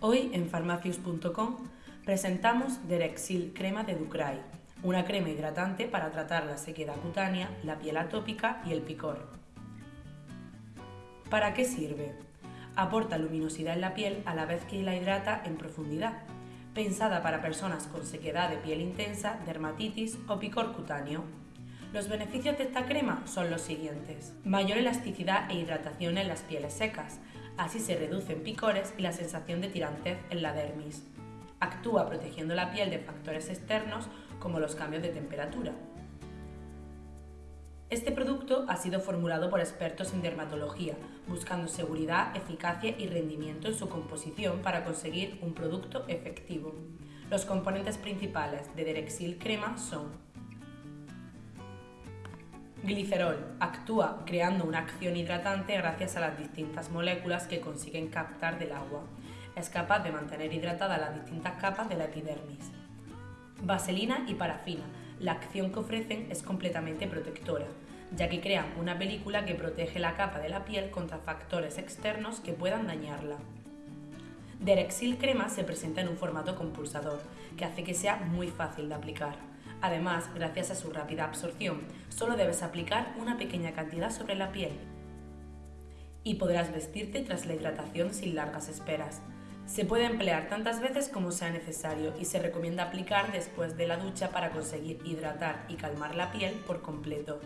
Hoy en farmacius.com presentamos Derexil Crema de Ducray, una crema hidratante para tratar la sequedad cutánea, la piel atópica y el picor. ¿Para qué sirve? Aporta luminosidad en la piel a la vez que la hidrata en profundidad, pensada para personas con sequedad de piel intensa, dermatitis o picor cutáneo. Los beneficios de esta crema son los siguientes. Mayor elasticidad e hidratación en las pieles secas, Así se reducen picores y la sensación de tirantez en la dermis. Actúa protegiendo la piel de factores externos como los cambios de temperatura. Este producto ha sido formulado por expertos en dermatología, buscando seguridad, eficacia y rendimiento en su composición para conseguir un producto efectivo. Los componentes principales de Derexil Crema son Glicerol actúa creando una acción hidratante gracias a las distintas moléculas que consiguen captar del agua. Es capaz de mantener hidratadas las distintas capas de la epidermis. Vaselina y parafina. La acción que ofrecen es completamente protectora, ya que crean una película que protege la capa de la piel contra factores externos que puedan dañarla. Derexil Crema se presenta en un formato compulsador, que hace que sea muy fácil de aplicar. Además, gracias a su rápida absorción, solo debes aplicar una pequeña cantidad sobre la piel y podrás vestirte tras la hidratación sin largas esperas. Se puede emplear tantas veces como sea necesario y se recomienda aplicar después de la ducha para conseguir hidratar y calmar la piel por completo.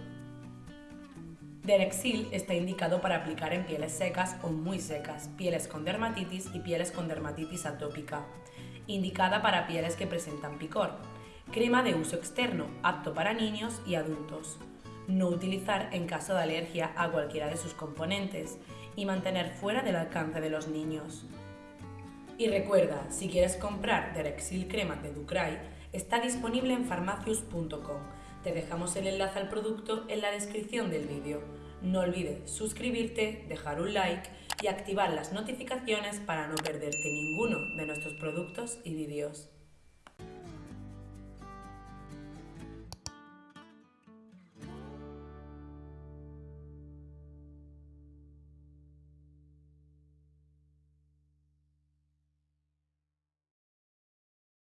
Derexil está indicado para aplicar en pieles secas o muy secas, pieles con dermatitis y pieles con dermatitis atópica. Indicada para pieles que presentan picor, Crema de uso externo, apto para niños y adultos. No utilizar en caso de alergia a cualquiera de sus componentes y mantener fuera del alcance de los niños. Y recuerda, si quieres comprar Derexil Crema de Ducray, está disponible en farmacius.com. Te dejamos el enlace al producto en la descripción del vídeo. No olvides suscribirte, dejar un like y activar las notificaciones para no perderte ninguno de nuestros productos y vídeos.